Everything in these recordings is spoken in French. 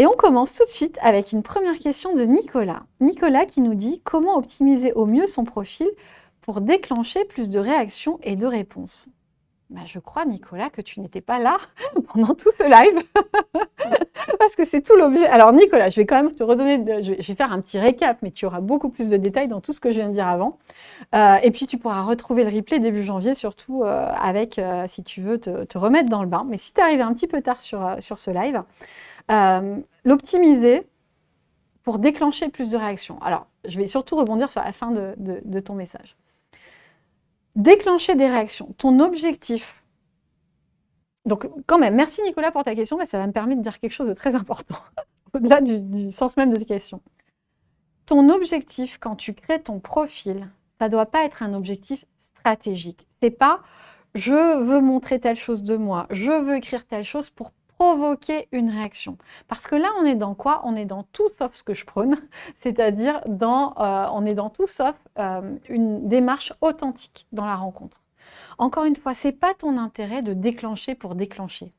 Et on commence tout de suite avec une première question de Nicolas. Nicolas qui nous dit « Comment optimiser au mieux son profil pour déclencher plus de réactions et de réponses ?» bah, je crois, Nicolas, que tu n'étais pas là pendant tout ce live, parce que c'est tout l'objet. Alors, Nicolas, je vais quand même te redonner, je, vais, faire un petit récap, mais tu auras beaucoup plus de détails dans tout ce que je viens de dire avant. Euh, et puis, tu pourras retrouver le replay début janvier, surtout euh, avec, euh, si tu veux, te, remettre dans le bain. Mais si tu es arrivé un petit peu tard sur, sur ce live, l'optimiser pour déclencher plus de réactions. Alors, je vais surtout rebondir sur la fin de ton message. Déclencher des réactions. Ton objectif. Donc, quand même, merci Nicolas pour ta question, mais ça va me permettre de dire quelque chose de très important, au-delà du, sens même de ta question. Ton objectif, quand tu crées ton profil, ça ne doit pas être un objectif stratégique. C'est pas « je veux montrer telle chose de moi, je veux écrire telle chose pour provoquer une réaction. Parce que là, on est dans quoi? On est dans tout sauf ce que je prône, c'est-à-dire dans, euh, on est dans tout sauf euh, une démarche authentique dans la rencontre. Encore une fois, c'est pas ton intérêt de déclencher pour déclencher.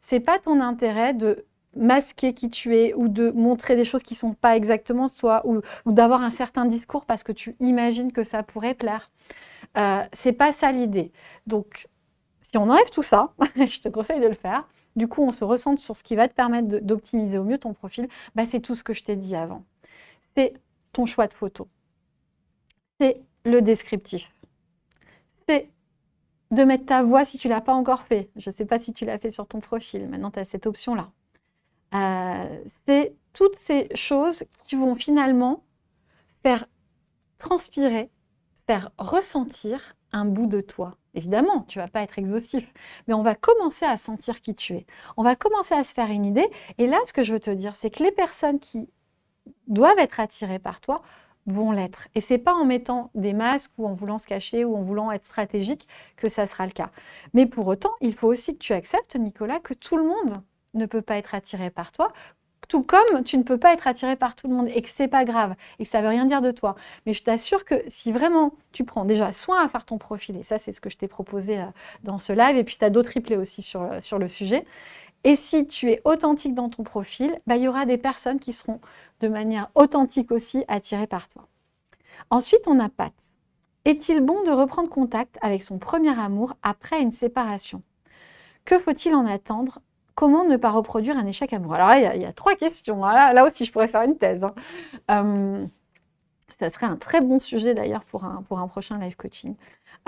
C'est pas ton intérêt de masquer qui tu es ou de montrer des choses qui sont pas exactement toi ou, d'avoir un certain discours parce que tu imagines que ça pourrait plaire. Euh, c'est pas ça l'idée. Donc, si on enlève tout ça, je te conseille de le faire, du coup, on se ressente sur ce qui va te permettre d'optimiser au mieux ton profil, bah, c'est tout ce que je t'ai dit avant. C'est ton choix de photo. C'est le descriptif. C'est de mettre ta voix si tu ne l'as pas encore fait. Je ne sais pas si tu l'as fait sur ton profil. Maintenant, tu as cette option-là. Euh, c'est toutes ces choses qui vont finalement faire transpirer, faire ressentir un bout de toi. Évidemment, tu ne vas pas être exhaustif, mais on va commencer à sentir qui tu es. On va commencer à se faire une idée. Et là, ce que je veux te dire, c'est que les personnes qui doivent être attirées par toi vont l'être. Et ce n'est pas en mettant des masques ou en voulant se cacher ou en voulant être stratégique que ça sera le cas. Mais pour autant, il faut aussi que tu acceptes, Nicolas, que tout le monde ne peut pas être attiré par toi, tout comme tu ne peux pas être attiré par tout le monde et que c'est pas grave et que ça veut rien dire de toi. Mais je t'assure que si vraiment tu prends déjà soin à faire ton profil, et ça c'est ce que je t'ai proposé euh, dans ce live, et puis tu as d'autres replays aussi sur, euh, sur le sujet, et si tu es authentique dans ton profil, bah, il y aura des personnes qui seront de manière authentique aussi attirées par toi. Ensuite, on a Pat. Est-il bon de reprendre contact avec son premier amour après une séparation? Que faut-il en attendre Comment ne pas reproduire un échec amoureux? Alors là, il y, a, trois questions. Hein. Là, aussi, je pourrais faire une thèse. Hein. Euh, ça serait un très bon sujet d'ailleurs pour un, pour un prochain live coaching.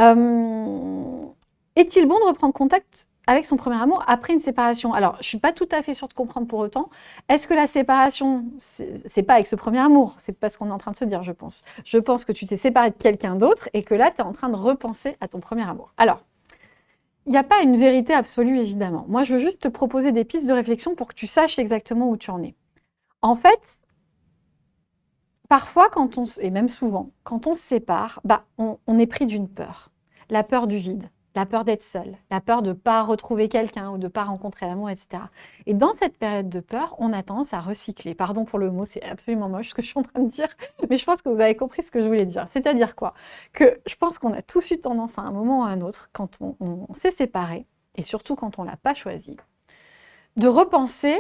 Euh, est-il bon de reprendre contact avec son premier amour après une séparation? Alors, je ne suis pas tout à fait sûre de comprendre pour autant. Est-ce que la séparation, c'est pas avec ce premier amour? C'est pas ce qu'on est en train de se dire, je pense. Je pense que tu t'es séparé de quelqu'un d'autre et que là, tu es en train de repenser à ton premier amour. Alors, il n'y a pas une vérité absolue, évidemment. Moi, je veux juste te proposer des pistes de réflexion pour que tu saches exactement où tu en es. En fait, parfois, quand on, et même souvent, quand on se sépare, bah, on est pris d'une peur. La peur du vide la peur d'être seul, la peur de ne pas retrouver quelqu'un ou de ne pas rencontrer l'amour, etc. Et dans cette période de peur, on a tendance à recycler. Pardon pour le mot, c'est absolument moche ce que je suis en train de dire, mais je pense que vous avez compris ce que je voulais dire. C'est-à-dire quoi? Que je pense qu'on a tous eu tendance à un moment ou à un autre, quand on, s'est séparé, et surtout quand on ne l'a pas choisi, de repenser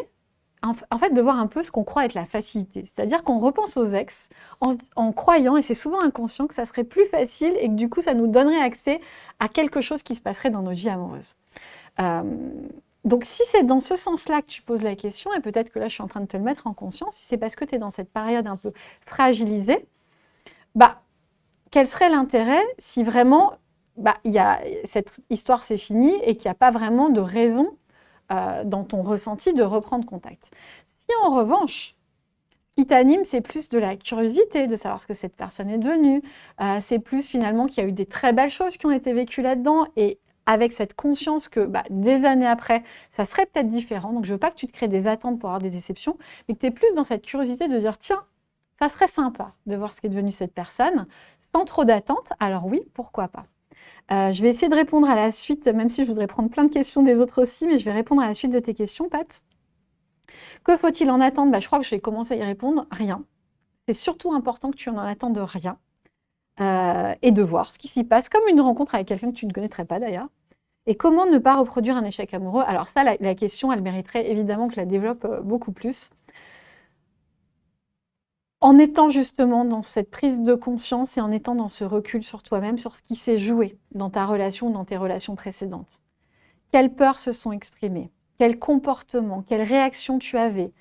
en fait, de voir un peu ce qu'on croit être la facilité. C'est-à-dire qu'on repense aux ex en, croyant, et c'est souvent inconscient, que ça serait plus facile et que du coup, ça nous donnerait accès à quelque chose qui se passerait dans notre vie amoureuse. Euh, donc, si c'est dans ce sens-là que tu poses la question, et peut-être que là, je suis en train de te le mettre en conscience, si c'est parce que tu es dans cette période un peu fragilisée, bah, quel serait l'intérêt si vraiment bah, y a, cette histoire c'est fini et qu'il n'y a pas vraiment de raison euh, dans ton ressenti de reprendre contact. Si en revanche, qui t'anime, c'est plus de la curiosité, de savoir ce que cette personne est devenue, euh, c'est plus finalement qu'il y a eu des très belles choses qui ont été vécues là-dedans, et avec cette conscience que bah, des années après, ça serait peut-être différent. Donc je veux pas que tu te crées des attentes pour avoir des déceptions, mais que tu es plus dans cette curiosité de dire, tiens, ça serait sympa de voir ce qui est devenu cette personne, sans trop d'attentes, alors oui, pourquoi pas. Euh, je vais essayer de répondre à la suite, même si je voudrais prendre plein de questions des autres aussi, mais je vais répondre à la suite de tes questions, Pat. Que faut-il en attendre? Bah, Je crois que j'ai commencé à y répondre. Rien. C'est surtout important que tu en attendes rien euh, et de voir ce qui s'y passe, comme une rencontre avec quelqu'un que tu ne connaîtrais pas d'ailleurs. Et comment ne pas reproduire un échec amoureux? Alors ça, la, question, elle mériterait évidemment que je la développe euh, beaucoup plus. En étant justement dans cette prise de conscience et en étant dans ce recul sur toi-même, sur ce qui s'est joué dans ta relation, dans tes relations précédentes. Quelles peurs se sont exprimées? Quels comportements, quelles réactions tu avais?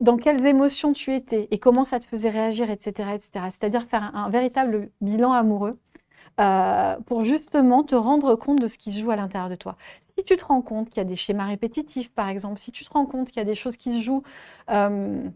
Dans quelles émotions tu étais? Et comment ça te faisait réagir, etc. etc. C'est-à-dire faire un, véritable bilan amoureux euh, pour justement te rendre compte de ce qui se joue à l'intérieur de toi. Si tu te rends compte qu'il y a des schémas répétitifs, par exemple, si tu te rends compte qu'il y a des choses qui se jouent, euh,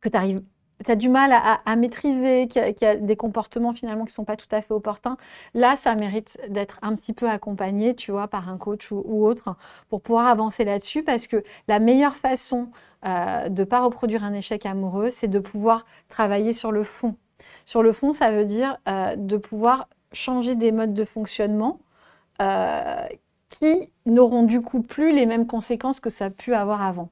que tu arrives tu as du mal à, maîtriser, qu'il y, a des comportements finalement qui ne sont pas tout à fait opportuns, là, ça mérite d'être un petit peu accompagné, tu vois, par un coach ou, autre, pour pouvoir avancer là-dessus, parce que la meilleure façon euh, de ne pas reproduire un échec amoureux, c'est de pouvoir travailler sur le fond. Sur le fond, ça veut dire euh, de pouvoir changer des modes de fonctionnement euh, qui n'auront du coup plus les mêmes conséquences que ça a pu avoir avant.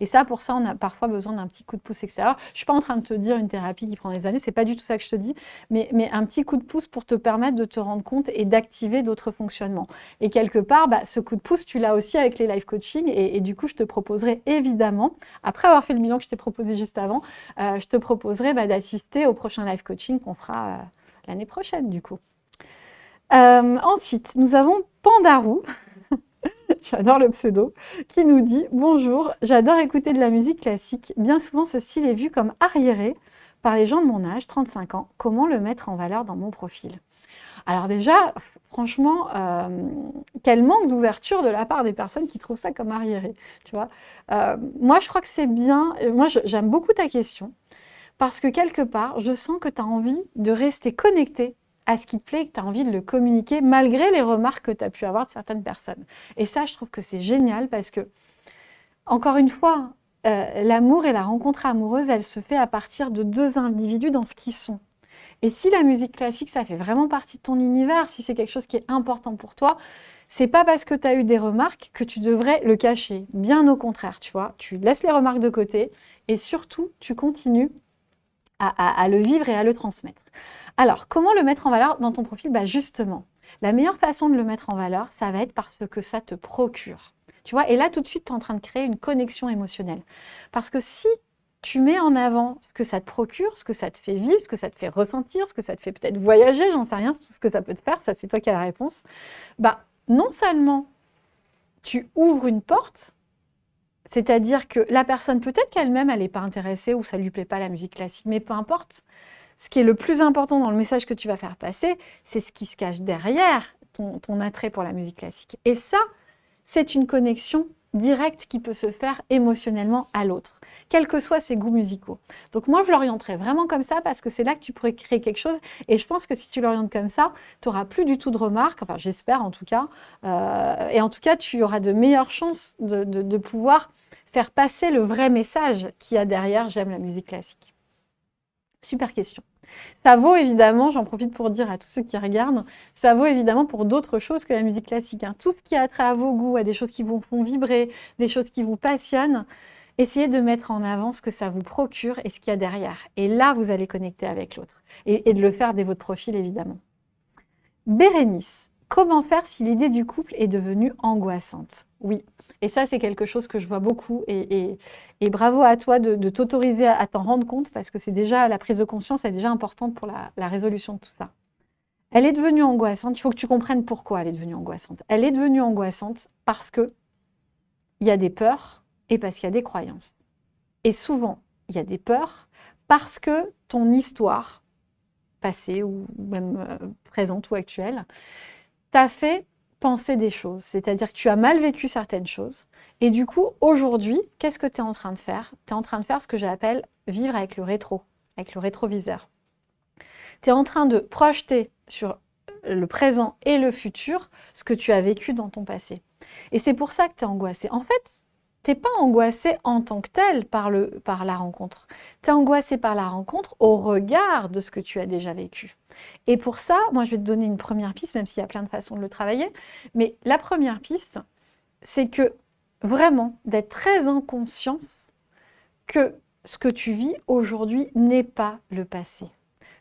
Et ça, pour ça, on a parfois besoin d'un petit coup de pouce extérieur. Je ne suis pas en train de te dire une thérapie qui prend des années, c'est pas du tout ça que je te dis, mais, un petit coup de pouce pour te permettre de te rendre compte et d'activer d'autres fonctionnements. Et quelque part, bah, ce coup de pouce, tu l'as aussi avec les live coaching, et, du coup, je te proposerai évidemment, après avoir fait le bilan que je t'ai proposé juste avant, euh, je te proposerai bah, d'assister au prochain live coaching qu'on fera euh, l'année prochaine, du coup. Euh, ensuite, nous avons Pandarou. j'adore le pseudo, qui nous dit « Bonjour, j'adore écouter de la musique classique. Bien souvent, ce style est vu comme arriéré par les gens de mon âge, 35 ans. Comment le mettre en valeur dans mon profil ?» Alors déjà, franchement, euh, quel manque d'ouverture de la part des personnes qui trouvent ça comme arriéré. Euh, moi, je crois que c'est bien, moi j'aime beaucoup ta question, parce que quelque part, je sens que tu as envie de rester connecté à ce qui te plaît et que tu as envie de le communiquer malgré les remarques que tu as pu avoir de certaines personnes. Et ça, je trouve que c'est génial parce que, encore une fois, euh, l'amour et la rencontre amoureuse, elle se fait à partir de deux individus dans ce qu'ils sont. Et si la musique classique, ça fait vraiment partie de ton univers, si c'est quelque chose qui est important pour toi, c'est pas parce que tu as eu des remarques que tu devrais le cacher. Bien au contraire, tu vois. Tu laisses les remarques de côté et surtout, tu continues à le vivre et à le transmettre. Alors, comment le mettre en valeur dans ton profil? Bah Justement, la meilleure façon de le mettre en valeur, ça va être parce que ça te procure. Tu vois, et là, tout de suite, tu es en train de créer une connexion émotionnelle. Parce que si tu mets en avant ce que ça te procure, ce que ça te fait vivre, ce que ça te fait ressentir, ce que ça te fait peut-être voyager, j'en sais rien, ce que ça peut te faire, ça c'est toi qui as la réponse, bah non seulement tu ouvres une porte, c'est-à-dire que la personne, peut-être qu'elle-même, elle n'est pas intéressée ou ça ne lui plaît pas la musique classique, mais peu importe, ce qui est le plus important dans le message que tu vas faire passer, c'est ce qui se cache derrière ton, attrait pour la musique classique. Et ça, c'est une connexion directe qui peut se faire émotionnellement à l'autre, quels que soient ses goûts musicaux. Donc moi, je l'orienterais vraiment comme ça parce que c'est là que tu pourrais créer quelque chose. Et je pense que si tu l'orientes comme ça, tu n'auras plus du tout de remarques, enfin j'espère en tout cas. Euh, et en tout cas, tu auras de meilleures chances de, de pouvoir faire passer le vrai message qu'il y a derrière « j'aime la musique classique ». Super question. Ça vaut évidemment, j'en profite pour dire à tous ceux qui regardent, ça vaut évidemment pour d'autres choses que la musique classique. Hein. Tout ce qui a trait à vos goûts, à des choses qui vous font vibrer, des choses qui vous passionnent, essayez de mettre en avant ce que ça vous procure et ce qu'il y a derrière. Et là, vous allez connecter avec l'autre. Et, et, de le faire dès votre profil, évidemment. Bérénice, comment faire si l'idée du couple est devenue angoissante? Oui, et ça, c'est quelque chose que je vois beaucoup. Et, bravo à toi de, t'autoriser à, t'en rendre compte parce que c'est déjà la prise de conscience est déjà importante pour la, résolution de tout ça. Elle est devenue angoissante. Il faut que tu comprennes pourquoi elle est devenue angoissante. Elle est devenue angoissante parce que il y a des peurs et parce qu'il y a des croyances. Et souvent, il y a des peurs parce que ton histoire passée ou même euh, présente ou actuelle t'a fait des choses, c'est-à-dire que tu as mal vécu certaines choses. Et du coup, aujourd'hui, qu'est-ce que tu es en train de faire? Tu es en train de faire ce que j'appelle vivre avec le rétro, avec le rétroviseur. Tu es en train de projeter sur le présent et le futur ce que tu as vécu dans ton passé. Et c'est pour ça que tu es angoissé. En fait, tu n'es pas angoissé en tant que tel par, le, par la rencontre. Tu es angoissé par la rencontre au regard de ce que tu as déjà vécu. Et pour ça, moi, je vais te donner une première piste, même s'il y a plein de façons de le travailler. Mais la première piste, c'est que vraiment, d'être très en que ce que tu vis aujourd'hui n'est pas le passé.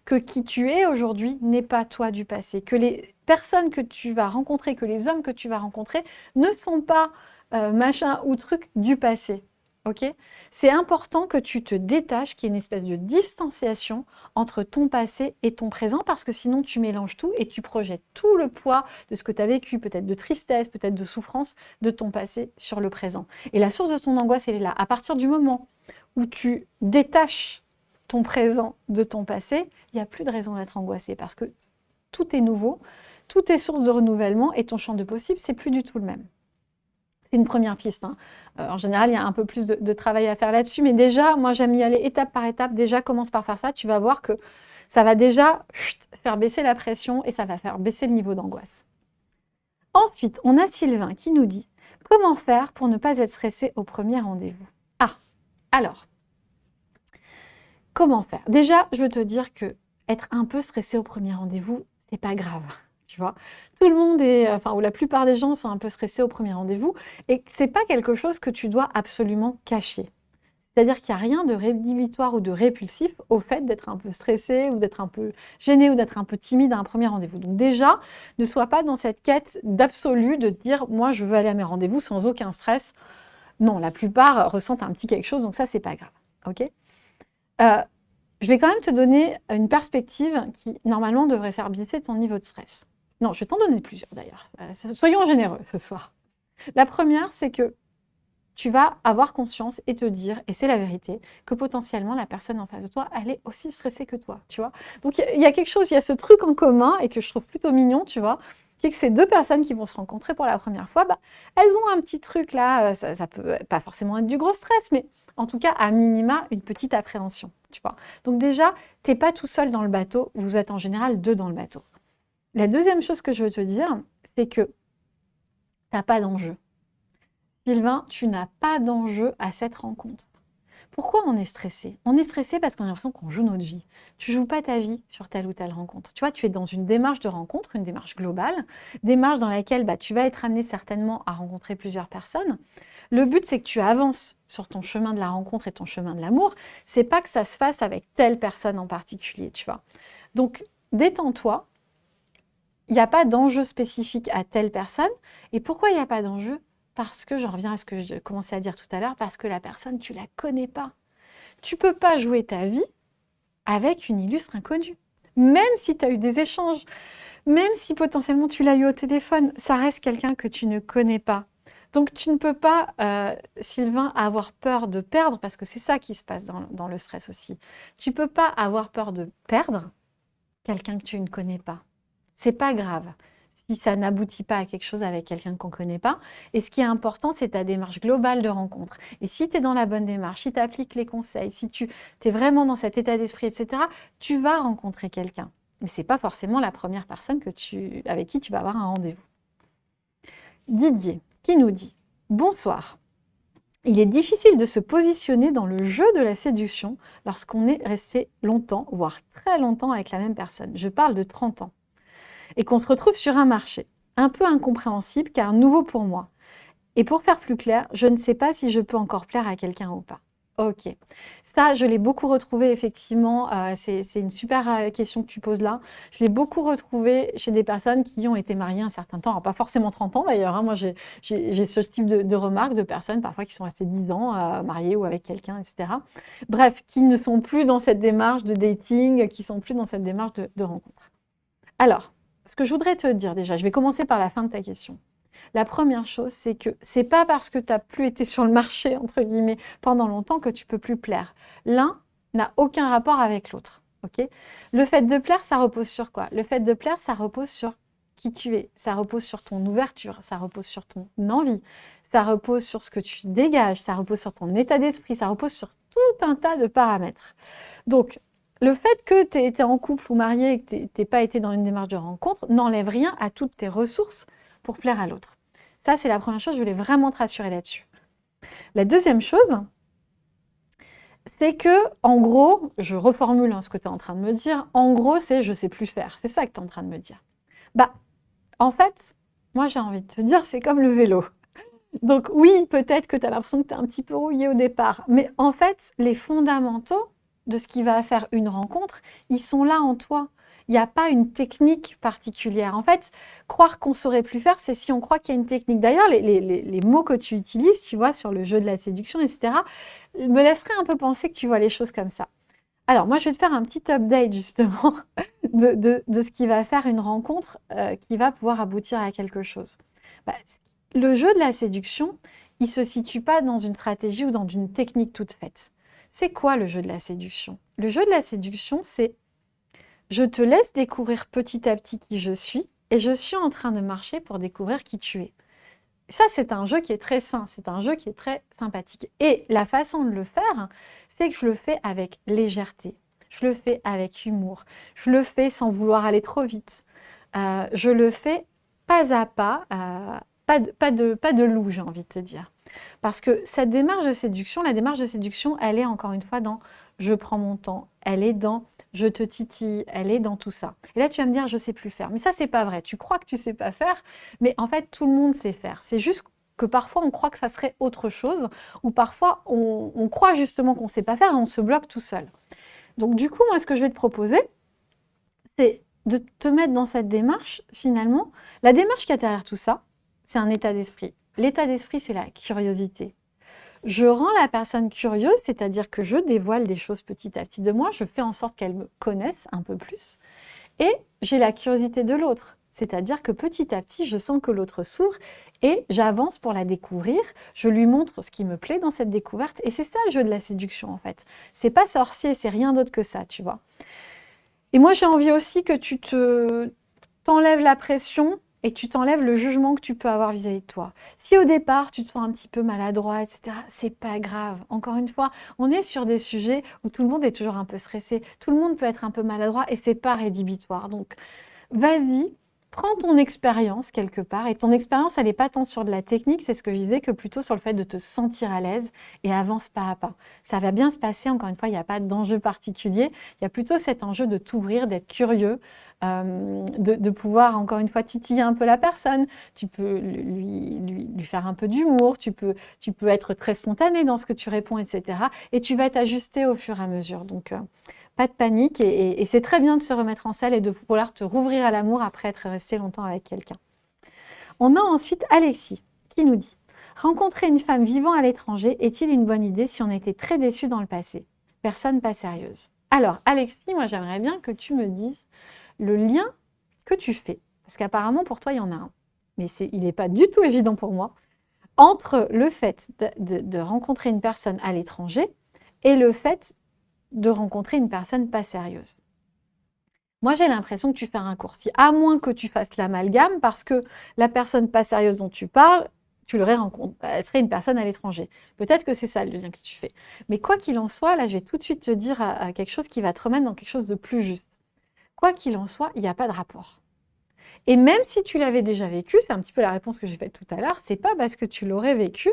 Que qui tu es aujourd'hui n'est pas toi du passé. Que les personnes que tu vas rencontrer, que les hommes que tu vas rencontrer ne sont pas euh, machin ou truc du passé. Ok C'est important que tu te détaches, qu'il y ait une espèce de distanciation entre ton passé et ton présent, parce que sinon tu mélanges tout et tu projettes tout le poids de ce que tu as vécu, peut-être de tristesse, peut-être de souffrance, de ton passé sur le présent. Et la source de ton angoisse, elle est là. À partir du moment où tu détaches ton présent de ton passé, il n'y a plus de raison d'être angoissé, parce que tout est nouveau, tout est source de renouvellement, et ton champ de possible, c'est plus du tout le même. C'est une première piste. Hein. Euh, en général, il y a un peu plus de, travail à faire là-dessus. Mais déjà, moi, j'aime y aller étape par étape. Déjà, commence par faire ça. Tu vas voir que ça va déjà faire baisser la pression et ça va faire baisser le niveau d'angoisse. Ensuite, on a Sylvain qui nous dit « Comment faire pour ne pas être stressé au premier rendez-vous » Ah, alors, comment faire? Déjà, je veux te dire que être un peu stressé au premier rendez-vous, c'est pas grave Tout le monde est, enfin, ou la plupart des gens sont un peu stressés au premier rendez-vous, et c'est pas quelque chose que tu dois absolument cacher. C'est-à-dire qu'il n'y a rien de rédhibitoire ou de répulsif au fait d'être un peu stressé ou d'être un peu gêné ou d'être un peu timide à un premier rendez-vous. Donc déjà, ne sois pas dans cette quête d'absolu de dire « moi, je veux aller à mes rendez-vous sans aucun stress ». Non, la plupart ressentent un petit quelque chose, donc ça, c'est pas grave. ok? Euh, je vais quand même te donner une perspective qui, normalement, devrait faire baisser ton niveau de stress. Non, je vais t'en donner plusieurs d'ailleurs. Euh, soyons généreux ce soir. La première, c'est que tu vas avoir conscience et te dire, et c'est la vérité, que potentiellement la personne en face de toi, elle est aussi stressée que toi, tu vois. Donc il y, a quelque chose, il y a ce truc en commun, et que je trouve plutôt mignon, tu vois, qui est que ces deux personnes qui vont se rencontrer pour la première fois, bah, elles ont un petit truc là, euh, ça, ça peut pas forcément être du gros stress, mais en tout cas, à minima, une petite appréhension, tu vois. Donc déjà, tu n'es pas tout seul dans le bateau, vous êtes en général deux dans le bateau. La deuxième chose que je veux te dire, c'est que tu n'as pas d'enjeu. Sylvain, tu n'as pas d'enjeu à cette rencontre. Pourquoi on est stressé? On est stressé parce qu'on a l'impression qu'on joue notre vie. Tu joues pas ta vie sur telle ou telle rencontre. Tu vois, tu es dans une démarche de rencontre, une démarche globale, démarche dans laquelle bah, tu vas être amené certainement à rencontrer plusieurs personnes. Le but, c'est que tu avances sur ton chemin de la rencontre et ton chemin de l'amour. C'est pas que ça se fasse avec telle personne en particulier, tu vois. Donc, détends-toi, il n'y a pas d'enjeu spécifique à telle personne. Et pourquoi il n'y a pas d'enjeu? Parce que, je reviens à ce que je commençais à dire tout à l'heure, parce que la personne, tu ne la connais pas. Tu ne peux pas jouer ta vie avec une illustre inconnue. Même si tu as eu des échanges, même si potentiellement tu l'as eu au téléphone, ça reste quelqu'un que tu ne connais pas. Donc tu ne peux pas, euh, Sylvain, avoir peur de perdre, parce que c'est ça qui se passe dans, dans le stress aussi. Tu ne peux pas avoir peur de perdre quelqu'un que tu ne connais pas. C'est pas grave si ça n'aboutit pas à quelque chose avec quelqu'un qu'on ne connaît pas. Et ce qui est important, c'est ta démarche globale de rencontre. Et si tu es dans la bonne démarche, si tu appliques les conseils, si tu es vraiment dans cet état d'esprit, etc., tu vas rencontrer quelqu'un. Mais ce n'est pas forcément la première personne avec qui tu vas avoir un rendez-vous. Didier, qui nous dit « Bonsoir. Il est difficile de se positionner dans le jeu de la séduction lorsqu'on est resté longtemps, voire très longtemps avec la même personne. Je parle de 30 ans et qu'on se retrouve sur un marché. Un peu incompréhensible car nouveau pour moi. Et pour faire plus clair, je ne sais pas si je peux encore plaire à quelqu'un ou pas. Ok. Ça, je l'ai beaucoup retrouvé effectivement. Euh, c'est une super euh, question que tu poses là. Je l'ai beaucoup retrouvé chez des personnes qui ont été mariées un certain temps. Pas forcément 30 ans d'ailleurs. Hein. Moi, j'ai ce type de, remarques de personnes parfois qui sont restées 10 ans euh, mariées ou avec quelqu'un, etc. Bref, qui ne sont plus dans cette démarche de dating, qui sont plus dans cette démarche de, de rencontre. Alors, ce que je voudrais te dire déjà, je vais commencer par la fin de ta question. La première chose, c'est que c'est pas parce que tu n'as plus été sur le marché, entre guillemets, pendant longtemps que tu peux plus plaire. L'un n'a aucun rapport avec l'autre. le fait de plaire, ça repose sur quoi? Le fait de plaire, ça repose sur qui tu es, ça repose sur ton ouverture, ça repose sur ton envie, ça repose sur ce que tu dégages, ça repose sur ton état d'esprit, ça repose sur tout un tas de paramètres. Donc, le fait que tu été en couple ou marié et que tu n'aies pas été dans une démarche de rencontre n'enlève rien à toutes tes ressources pour plaire à l'autre. Ça, c'est la première chose, je voulais vraiment te rassurer là-dessus. La deuxième chose, c'est que, en gros, je reformule hein, ce que tu es en train de me dire, en gros, c'est « je sais plus faire ». C'est ça que tu es en train de me dire. Bah, en fait, moi, j'ai envie de te dire, c'est comme le vélo. Donc oui, peut-être que tu as l'impression que tu es un petit peu rouillé au départ, mais en fait, les fondamentaux, de ce qui va faire une rencontre, ils sont là en toi. Il n'y a pas une technique particulière. En fait, croire qu'on saurait plus faire, c'est si on croit qu'il y a une technique. D'ailleurs, les, mots que tu utilises, tu vois, sur le jeu de la séduction, etc., me laisseraient un peu penser que tu vois les choses comme ça. Alors, moi, je vais te faire un petit update, justement, de, ce qui va faire une rencontre euh, qui va pouvoir aboutir à quelque chose. Bah, le jeu de la séduction, il ne se situe pas dans une stratégie ou dans une technique toute faite. C'est quoi le jeu de la séduction? Le jeu de la séduction, c'est je te laisse découvrir petit à petit qui je suis et je suis en train de marcher pour découvrir qui tu es. Ça, c'est un jeu qui est très sain, c'est un jeu qui est très sympathique. Et la façon de le faire, c'est que je le fais avec légèreté, je le fais avec humour, je le fais sans vouloir aller trop vite, euh, je le fais pas à pas, euh, pas, pas de loup, j'ai envie de te dire. Parce que cette démarche de séduction, la démarche de séduction, elle est encore une fois dans je prends mon temps, elle est dans je te titille, elle est dans tout ça. Et là, tu vas me dire, je sais plus faire. Mais ça, c'est pas vrai. Tu crois que tu sais pas faire, mais en fait, tout le monde sait faire. C'est juste que parfois, on croit que ça serait autre chose, ou parfois, on, croit justement qu'on sait pas faire et on se bloque tout seul. Donc, du coup, moi, ce que je vais te proposer, c'est de te mettre dans cette démarche, finalement. La démarche qui est derrière tout ça, c'est un état d'esprit. L'état d'esprit, c'est la curiosité. Je rends la personne curieuse, c'est-à-dire que je dévoile des choses petit à petit de moi, je fais en sorte qu'elle me connaisse un peu plus. Et j'ai la curiosité de l'autre, c'est-à-dire que petit à petit, je sens que l'autre s'ouvre et j'avance pour la découvrir, je lui montre ce qui me plaît dans cette découverte. Et c'est ça le jeu de la séduction en fait. C'est pas sorcier, c'est rien d'autre que ça, tu vois. Et moi, j'ai envie aussi que tu te t'enlèves la pression et tu t'enlèves le jugement que tu peux avoir vis-à-vis de toi. Si au départ, tu te sens un petit peu maladroit, etc., c'est pas grave. Encore une fois, on est sur des sujets où tout le monde est toujours un peu stressé, tout le monde peut être un peu maladroit et c'est pas rédhibitoire. Donc, vas-y, prends ton expérience quelque part. Et ton expérience, elle n'est pas tant sur de la technique, c'est ce que je disais, que plutôt sur le fait de te sentir à l'aise et avance pas à pas. Ça va bien se passer, encore une fois, il n'y a pas d'enjeu particulier. Il y a plutôt cet enjeu de t'ouvrir, d'être curieux, euh, de, pouvoir, encore une fois, titiller un peu la personne. Tu peux lui, lui, faire un peu d'humour, tu peux, tu peux être très spontané dans ce que tu réponds, etc. Et tu vas t'ajuster au fur et à mesure. Donc, euh, pas de panique et, c'est très bien de se remettre en selle et de pouvoir te rouvrir à l'amour après être resté longtemps avec quelqu'un. On a ensuite Alexis qui nous dit « Rencontrer une femme vivant à l'étranger est-il une bonne idée si on était très déçu dans le passé? Personne pas sérieuse. » Alors Alexis, moi j'aimerais bien que tu me dises le lien que tu fais, parce qu'apparemment pour toi il y en a un, mais il n'est pas du tout évident pour moi, entre le fait de rencontrer une personne à l'étranger et le fait de rencontrer une personne pas sérieuse. Moi, j'ai l'impression que tu fais un raccourci, à moins que tu fasses l'amalgame, parce que la personne pas sérieuse dont tu parles, tu l'aurais rencontrée, elle serait une personne à l'étranger. Peut-être que c'est ça le lien que tu fais. Mais quoi qu'il en soit, là, je vais tout de suite te dire quelque chose qui va te remettre dans quelque chose de plus juste. Quoi qu'il en soit, il n'y a pas de rapport. Et même si tu l'avais déjà vécu, c'est un petit peu la réponse que j'ai faite tout à l'heure, c'est pas parce que tu l'aurais vécu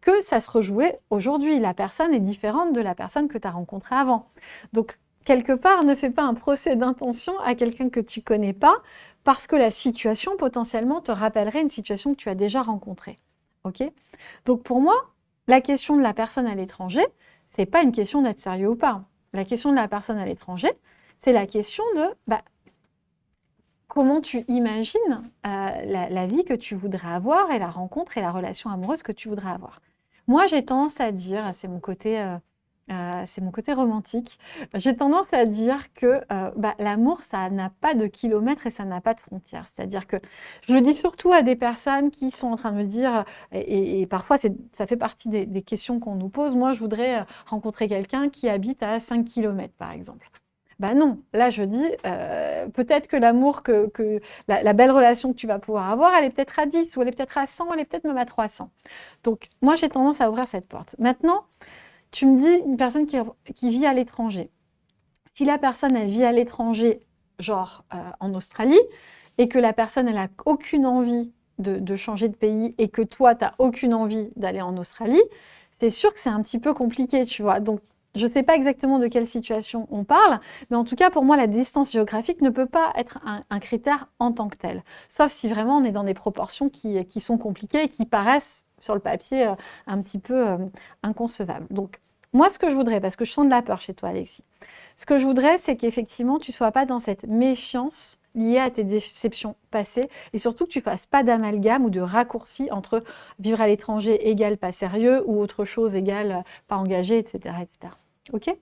que ça se rejouait aujourd'hui. La personne est différente de la personne que tu as rencontrée avant. Donc, quelque part, ne fais pas un procès d'intention à quelqu'un que tu connais pas, parce que la situation, potentiellement, te rappellerait une situation que tu as déjà rencontrée. Donc, pour moi, la question de la personne à l'étranger, c'est pas une question d'être sérieux ou pas. La question de la personne à l'étranger, c'est la question de bah, comment tu imagines euh, la, vie que tu voudrais avoir et la rencontre et la relation amoureuse que tu voudrais avoir. Moi, j'ai tendance à dire, c'est mon côté... Euh, euh, c'est mon côté romantique. J'ai tendance à dire que euh, bah, l'amour, ça n'a pas de kilomètres et ça n'a pas de frontières. C'est-à-dire que je le dis surtout à des personnes qui sont en train de me dire, et, parfois ça fait partie des, des questions qu'on nous pose, moi je voudrais rencontrer quelqu'un qui habite à 5 km par exemple. Ben non, là je dis, euh, peut-être que l'amour, que, la, belle relation que tu vas pouvoir avoir, elle est peut-être à 10, ou elle est peut-être à 100, elle est peut-être même à 300. Donc moi j'ai tendance à ouvrir cette porte. Maintenant, tu me dis une personne qui, vit à l'étranger. Si la personne, elle vit à l'étranger, genre euh, en Australie, et que la personne, elle n'a aucune envie de, de, changer de pays, et que toi, tu n'as aucune envie d'aller en Australie, c'est sûr que c'est un petit peu compliqué, tu vois. Donc, je ne sais pas exactement de quelle situation on parle, mais en tout cas, pour moi, la distance géographique ne peut pas être un, critère en tant que tel. Sauf si vraiment on est dans des proportions qui, sont compliquées et qui paraissent sur le papier euh, un petit peu euh, inconcevables. Donc, moi, ce que je voudrais, parce que je sens de la peur chez toi, Alexis, Ce que je voudrais, c'est qu'effectivement, tu ne sois pas dans cette méfiance liée à tes déceptions passées et surtout que tu ne fasses pas d'amalgame ou de raccourci entre vivre à l'étranger égale pas sérieux ou autre chose égale pas engagé, etc. etc. Ok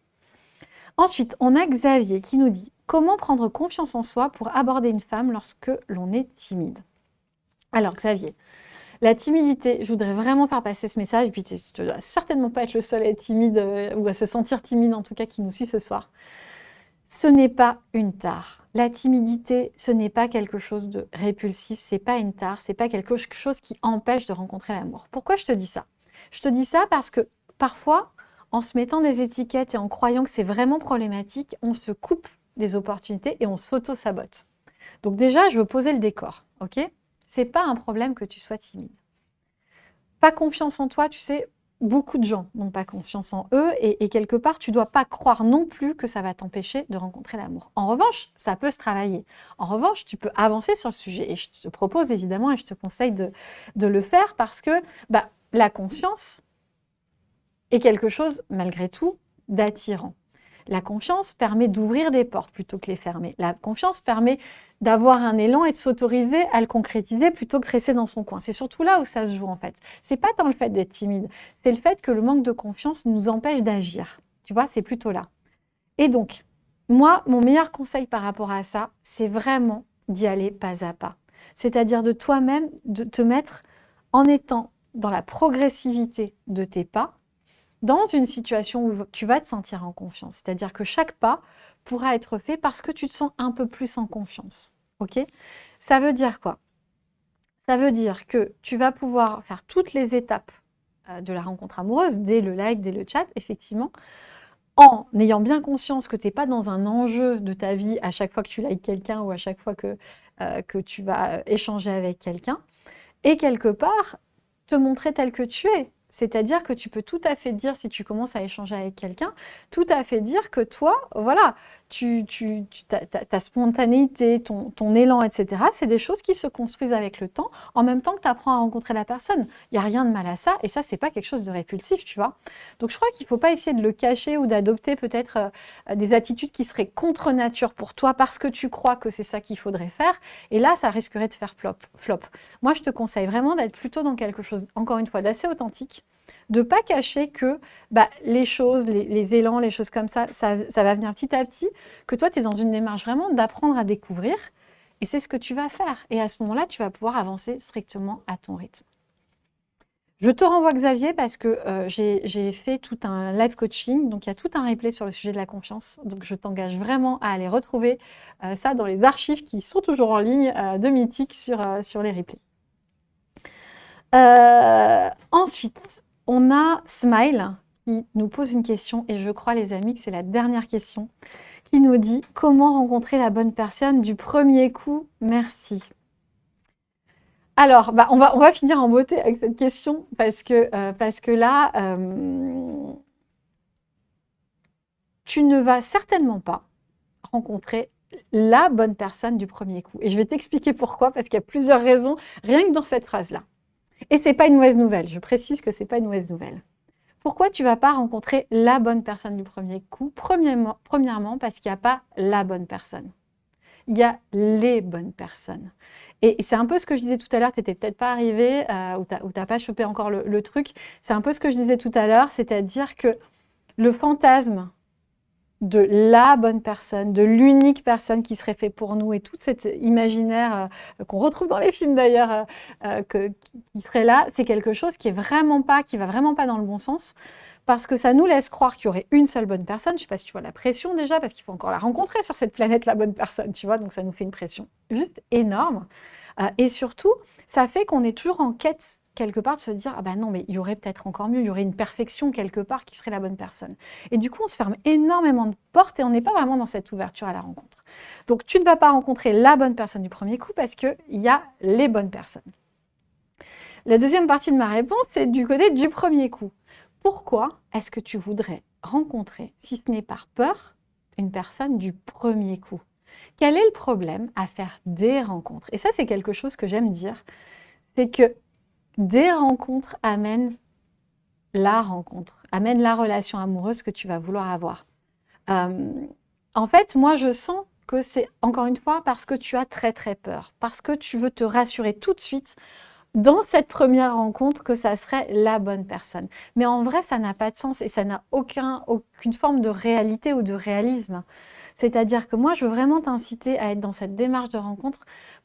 Ensuite, on a Xavier qui nous dit « Comment prendre confiance en soi pour aborder une femme lorsque l'on est timide ?» Alors Xavier, la timidité, je voudrais vraiment faire passer ce message, et puis tu ne dois certainement pas être le seul à être timide, euh, ou à se sentir timide en tout cas qui nous suit ce soir. Ce n'est pas une tare. La timidité, ce n'est pas quelque chose de répulsif, c'est pas une tare, c'est pas quelque chose qui empêche de rencontrer l'amour. Pourquoi je te dis ça? Je te dis ça parce que parfois, en se mettant des étiquettes et en croyant que c'est vraiment problématique, on se coupe des opportunités et on s'auto-sabote. Donc déjà, je veux poser le décor, ok? C'est pas un problème que tu sois timide. Pas confiance en toi, tu sais, beaucoup de gens n'ont pas confiance en eux et, quelque part, tu dois pas croire non plus que ça va t'empêcher de rencontrer l'amour. En revanche, ça peut se travailler. En revanche, tu peux avancer sur le sujet et je te propose évidemment et je te conseille de, de le faire parce que bah, la conscience, est quelque chose, malgré tout, d'attirant. La confiance permet d'ouvrir des portes plutôt que les fermer. La confiance permet d'avoir un élan et de s'autoriser à le concrétiser plutôt que de rester dans son coin. C'est surtout là où ça se joue en fait. C'est pas tant le fait d'être timide, c'est le fait que le manque de confiance nous empêche d'agir. Tu vois, c'est plutôt là. Et donc, moi, mon meilleur conseil par rapport à ça, c'est vraiment d'y aller pas à pas. C'est-à-dire de toi-même, de te mettre en étant dans la progressivité de tes pas, dans une situation où tu vas te sentir en confiance. C'est-à-dire que chaque pas pourra être fait parce que tu te sens un peu plus en confiance. Ok? Ça veut dire quoi? Ça veut dire que tu vas pouvoir faire toutes les étapes euh, de la rencontre amoureuse, dès le like, dès le chat, effectivement, en ayant bien conscience que tu n'es pas dans un enjeu de ta vie à chaque fois que tu likes quelqu'un ou à chaque fois que, euh, que tu vas échanger avec quelqu'un, et quelque part, te montrer tel que tu es. C'est-à-dire que tu peux tout à fait dire, si tu commences à échanger avec quelqu'un, tout à fait dire que toi, voilà, tu, ta, spontanéité, ton, ton, élan, etc., c'est des choses qui se construisent avec le temps, en même temps que tu apprends à rencontrer la personne. Il n'y a rien de mal à ça, et ça, c'est pas quelque chose de répulsif, tu vois. Donc, je crois qu'il ne faut pas essayer de le cacher ou d'adopter peut-être euh, des attitudes qui seraient contre nature pour toi, parce que tu crois que c'est ça qu'il faudrait faire, et là, ça risquerait de faire flop. flop. Moi, je te conseille vraiment d'être plutôt dans quelque chose, encore une fois, d'assez authentique, de ne pas cacher que bah, les choses, les, élans, les choses comme ça, ça, va venir petit à petit, que toi, tu es dans une démarche vraiment d'apprendre à découvrir, et c'est ce que tu vas faire. Et à ce moment-là, tu vas pouvoir avancer strictement à ton rythme. Je te renvoie Xavier parce que euh, j'ai fait tout un live coaching, donc il y a tout un replay sur le sujet de la confiance. Donc je t'engage vraiment à aller retrouver euh, ça dans les archives qui sont toujours en ligne euh, de Mythique sur, sur les replays. ensuite, on a Smile qui nous pose une question, et je crois les amis que c'est la dernière question, qui nous dit « Comment rencontrer la bonne personne du premier coup? Merci ». Alors, bah, on, va, on va finir en beauté avec cette question, parce que, euh, là, euh, tu ne vas certainement pas rencontrer la bonne personne du premier coup. Et je vais t'expliquer pourquoi, parce qu'il y a plusieurs raisons, rien que dans cette phrase-là. Et ce n'est pas une mauvaise nouvelle, je précise que ce n'est pas une mauvaise nouvelle. Pourquoi tu ne vas pas rencontrer la bonne personne du premier coup? Premièrement, parce qu'il n'y a pas la bonne personne. Il y a les bonnes personnes. Et c'est un peu ce que je disais tout à l'heure, tu n'étais peut-être pas arrivé, euh, ou tu n'as pas chopé encore le truc. C'est un peu ce que je disais tout à l'heure, c'est-à-dire que le fantasme de la bonne personne, de l'unique personne qui serait fait pour nous et tout cet imaginaire euh, qu'on retrouve dans les films d'ailleurs euh, euh, qui serait là, c'est quelque chose qui est vraiment pas, qui va vraiment pas dans le bon sens parce que ça nous laisse croire qu'il y aurait une seule bonne personne. Je sais pas si tu vois la pression déjà parce qu'il faut encore la rencontrer sur cette planète la bonne personne, tu vois, donc ça nous fait une pression juste énorme. et surtout, ça fait qu'on est toujours en quête quelque part de se dire « Ah ben non, mais il y aurait peut-être encore mieux, il y aurait une perfection quelque part qui serait la bonne personne. » Et du coup, on se ferme énormément de portes et on n'est pas vraiment dans cette ouverture à la rencontre. Donc, tu ne vas pas rencontrer la bonne personne du premier coup parce qu'il y a les bonnes personnes. La deuxième partie de ma réponse, c'est du côté du premier coup. Pourquoi est-ce que tu voudrais rencontrer, si ce n'est par peur, une personne du premier coup? Quel est le problème à faire des rencontres? Et ça, c'est quelque chose que j'aime dire, c'est que des rencontres amènent la rencontre, amènent la relation amoureuse que tu vas vouloir avoir. Euh, En fait, moi, je sens que c'est, encore une fois, parce que tu as très très peur, parce que tu veux te rassurer tout de suite dans cette première rencontre que ça serait la bonne personne. Mais en vrai, ça n'a pas de sens et ça n'a aucun, aucune forme de réalité ou de réalisme. C'est-à-dire que moi, je veux vraiment t'inciter à être dans cette démarche de rencontre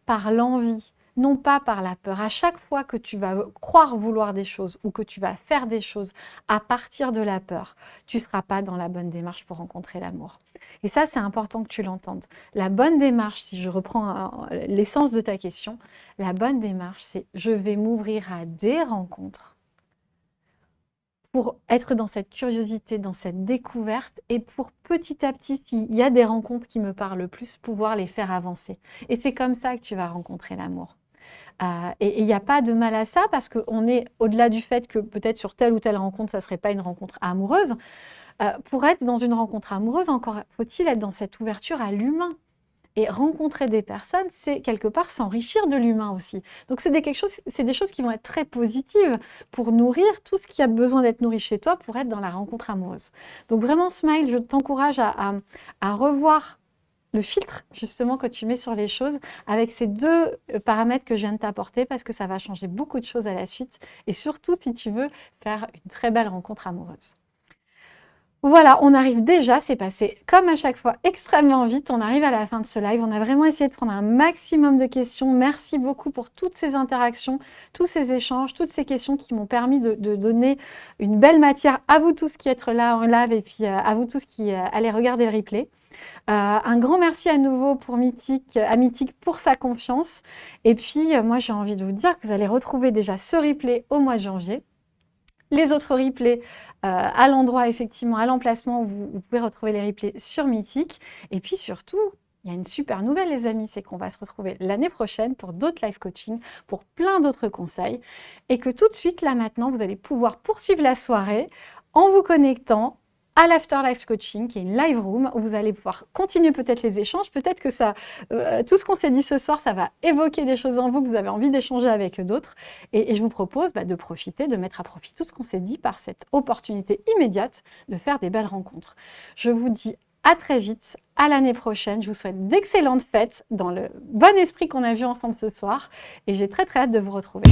par l'envie, non pas par la peur. À chaque fois que tu vas croire vouloir des choses ou que tu vas faire des choses à partir de la peur, tu ne seras pas dans la bonne démarche pour rencontrer l'amour. Et ça, c'est important que tu l'entendes. La bonne démarche, si je reprends euh, l'essence de ta question, la bonne démarche, c'est je vais m'ouvrir à des rencontres pour être dans cette curiosité, dans cette découverte et pour petit à petit, s'il y a des rencontres qui me parlent le plus, pouvoir les faire avancer. Et c'est comme ça que tu vas rencontrer l'amour. Et il n'y a pas de mal à ça parce qu'on est au-delà du fait que peut-être sur telle ou telle rencontre, ça ne serait pas une rencontre amoureuse. Euh, pour être dans une rencontre amoureuse, encore faut-il être dans cette ouverture à l'humain. Et rencontrer des personnes, c'est quelque part s'enrichir de l'humain aussi. Donc c'est des, des choses qui vont être très positives pour nourrir tout ce qui a besoin d'être nourri chez toi pour être dans la rencontre amoureuse. Donc vraiment, Smile, je t'encourage à revoir le filtre justement que tu mets sur les choses avec ces deux euh, paramètres que je viens de t'apporter parce que ça va changer beaucoup de choses à la suite et surtout si tu veux faire une très belle rencontre amoureuse. Voilà, on arrive déjà, c'est passé comme à chaque fois extrêmement vite, on arrive à la fin de ce live, on a vraiment essayé de prendre un maximum de questions, merci beaucoup pour toutes ces interactions, tous ces échanges, toutes ces questions qui m'ont permis de, donner une belle matière à vous tous qui êtes là en live et puis euh, à vous tous qui euh, allez regarder le replay. Euh, un grand merci à nouveau pour Mythique, à Mythique pour sa confiance. Et puis, moi, j'ai envie de vous dire que vous allez retrouver déjà ce replay au mois de janvier. Les autres replays euh, à l'endroit, effectivement, à l'emplacement, vous, vous, pouvez retrouver les replays sur Mythique. Et puis surtout, il y a une super nouvelle, les amis, c'est qu'on va se retrouver l'année prochaine pour d'autres live coaching, pour plein d'autres conseils. Et que tout de suite, là maintenant, vous allez pouvoir poursuivre la soirée en vous connectant à l'Afterlife Coaching, qui est une live room où vous allez pouvoir continuer peut-être les échanges. Peut-être que ça, euh, tout ce qu'on s'est dit ce soir, ça va évoquer des choses en vous que vous avez envie d'échanger avec d'autres. Et, je vous propose bah, de profiter, de mettre à profit tout ce qu'on s'est dit par cette opportunité immédiate de faire des belles rencontres. Je vous dis à très vite, à l'année prochaine. Je vous souhaite d'excellentes fêtes dans le bon esprit qu'on a vu ensemble ce soir. Et j'ai très très hâte de vous retrouver.